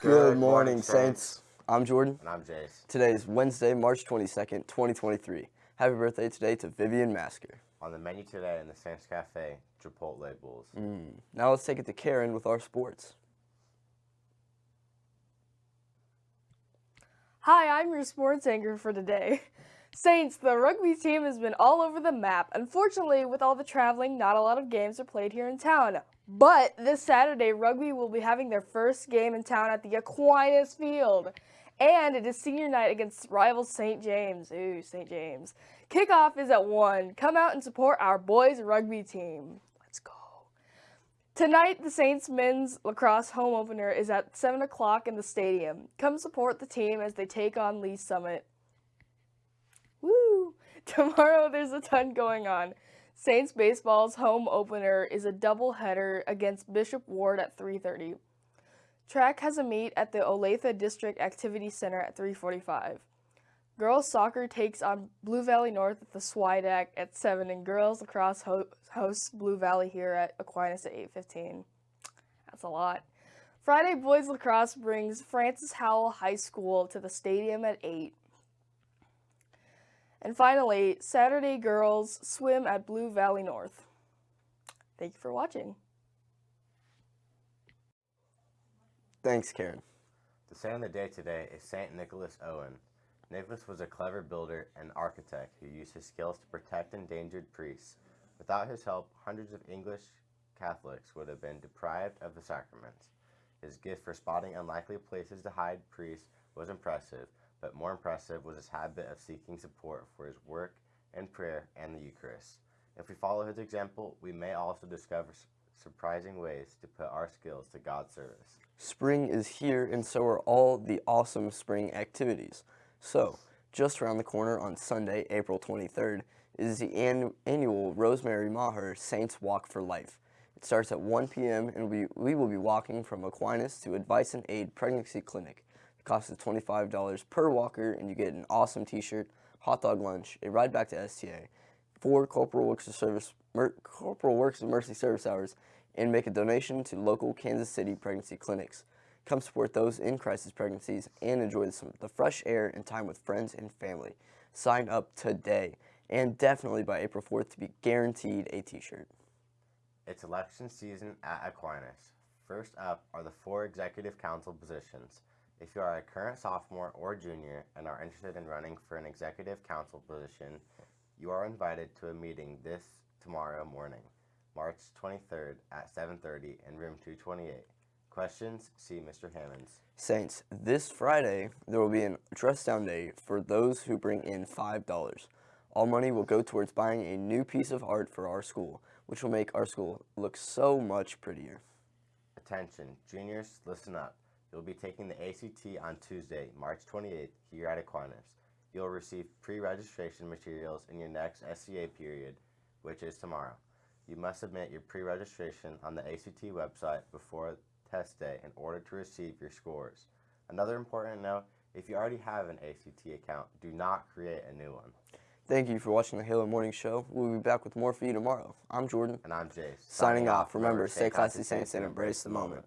Good morning, Saints. I'm Jordan. And I'm Jace. Today is Wednesday, March 22nd, 2023. Happy birthday today to Vivian Masker. On the menu today in the Saints Cafe, Chipotle bowls. Mm. Now let's take it to Karen with our sports. Hi, I'm your sports anchor for today. Saints, the rugby team has been all over the map. Unfortunately, with all the traveling, not a lot of games are played here in town. But this Saturday, rugby will be having their first game in town at the Aquinas Field. And it is senior night against rival St. James. Ooh, St. James. Kickoff is at 1. Come out and support our boys rugby team. Let's go. Tonight, the Saints men's lacrosse home opener is at 7 o'clock in the stadium. Come support the team as they take on Lee Summit. Woo! Tomorrow, there's a ton going on. Saints baseball's home opener is a doubleheader against Bishop Ward at 3:30. Track has a meet at the Olathe District Activity Center at 3:45. Girls soccer takes on Blue Valley North at the Swideck at 7 and girls lacrosse ho hosts Blue Valley here at Aquinas at 8:15. That's a lot. Friday boys lacrosse brings Francis Howell High School to the stadium at 8. And finally, Saturday girls swim at Blue Valley North. Thank you for watching. Thanks, Karen. The saint of the day today is St. Nicholas Owen. Nicholas was a clever builder and architect who used his skills to protect endangered priests. Without his help, hundreds of English Catholics would have been deprived of the sacraments. His gift for spotting unlikely places to hide priests was impressive, but more impressive was his habit of seeking support for his work and prayer and the Eucharist. If we follow his example, we may also discover surprising ways to put our skills to God's service. Spring is here and so are all the awesome spring activities. So, just around the corner on Sunday, April 23rd, is the an annual Rosemary Maher Saints Walk for Life. It starts at 1 p.m. and we, we will be walking from Aquinas to Advice and Aid Pregnancy Clinic. The cost is $25 per walker, and you get an awesome t-shirt, hot dog lunch, a ride back to STA, four Corporal Works of Service, Corporal Works of Mercy service hours, and make a donation to local Kansas City pregnancy clinics. Come support those in crisis pregnancies and enjoy some the fresh air and time with friends and family. Sign up today and definitely by April 4th to be guaranteed a t-shirt. It's election season at Aquinas. First up are the four executive council positions. If you are a current sophomore or junior and are interested in running for an executive council position, you are invited to a meeting this tomorrow morning, March 23rd at 7.30 in room 228. Questions? See Mr. Hammonds. Saints, this Friday there will be an dress down day for those who bring in $5. All money will go towards buying a new piece of art for our school, which will make our school look so much prettier. Attention, juniors, listen up. You'll be taking the ACT on Tuesday, March 28th here at Aquinas. You'll receive pre-registration materials in your next SCA period, which is tomorrow. You must submit your pre-registration on the ACT website before test day in order to receive your scores. Another important note, if you already have an ACT account, do not create a new one. Thank you for watching the Halo Morning Show. We'll be back with more for you tomorrow. I'm Jordan. And I'm Jace. Signing, Signing off. Remember, stay classy, saints, and embrace the moment.